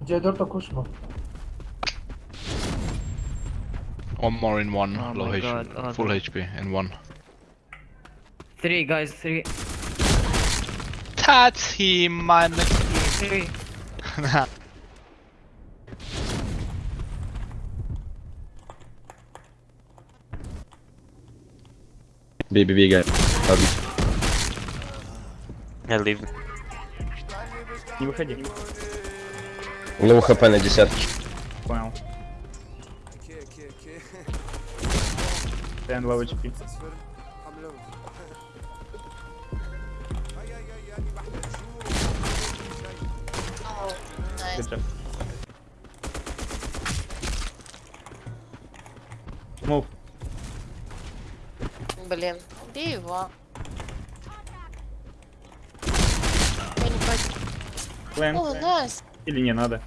Gdzie to kuszma. One more in one. Oh low my HP. God, oh, Full the- HP in one. Three guys, three. That's him, man. Three. Бей, бей, бей, Я лив. Не выходи. У него хп на десятке. Понял. Тен лава HP. Мув. Блин, убей его. О, найс. Или не надо?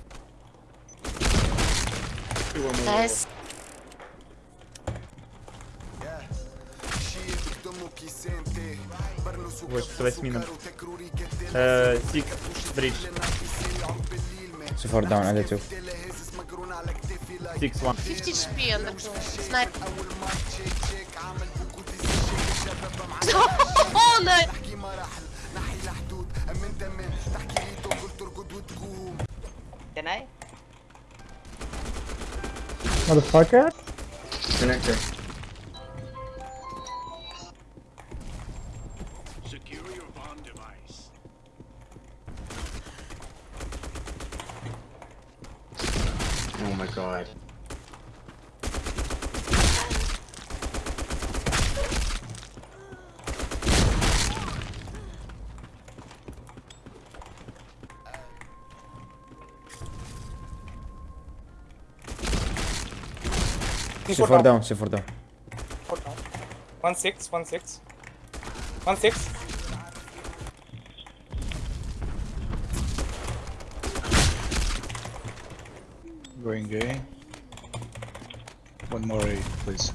Найс. Вот, с восьмином. Сик, бридж. Too far down, I let you. Six one. 50 HP on the snipe. oh no! Can I? Motherfucker. Connector. Secure your bomb device. Oh my god. C4, C4 down. down. C4 down. Four down. One six, one six, one six. Going gay. One more A, please.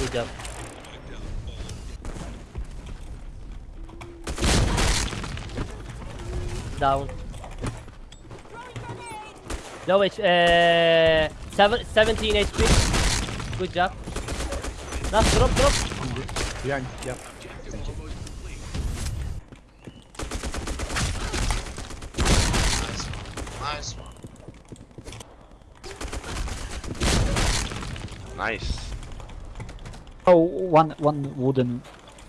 Good job. Down. Low H, uh, seven, 17 HP. Good job. Last drop, drop. Behind, yeah. Nice one. Nice. Oh, one one wooden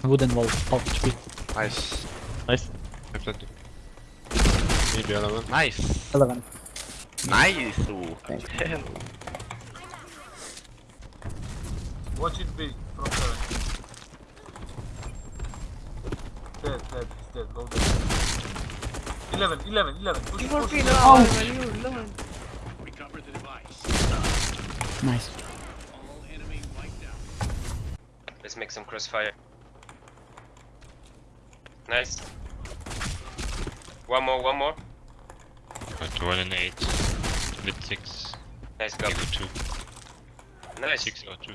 wooden wall. Half HP. Nice. Nice. Maybe 11. Nice. Eleven. Nice. Ooh. Watch it big from seven. Dead, dead, he's dead, low dead. 11, 11, 11. Push, push. Oh. Nice. Let's make some crossfire. Nice. One more, one more. Got one and eight. Split six. Nice go. two. Nice. Six or two.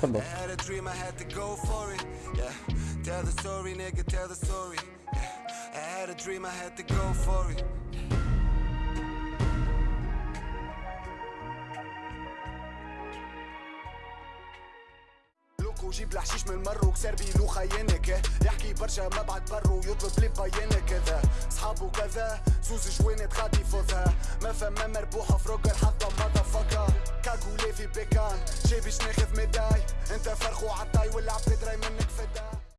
Football. I had a dream I had to go for it. Yeah. Tell the story, nigga, tell the story. Yeah. I had a dream I had to go for it. لوكو جيب الحشيش من مرو كسر بيلو خيانك. يحكي برشا ما بعد برو يطلب لي بيانة كذا صحابه كذا زوز جوانت غادي فوزها ما فما مربوحة في روج الحظة ماذا فكا كاكولي في بيكان جاي باش ناخذ ميداي. أنت فرخو عطاي والعبد دراي منك فدا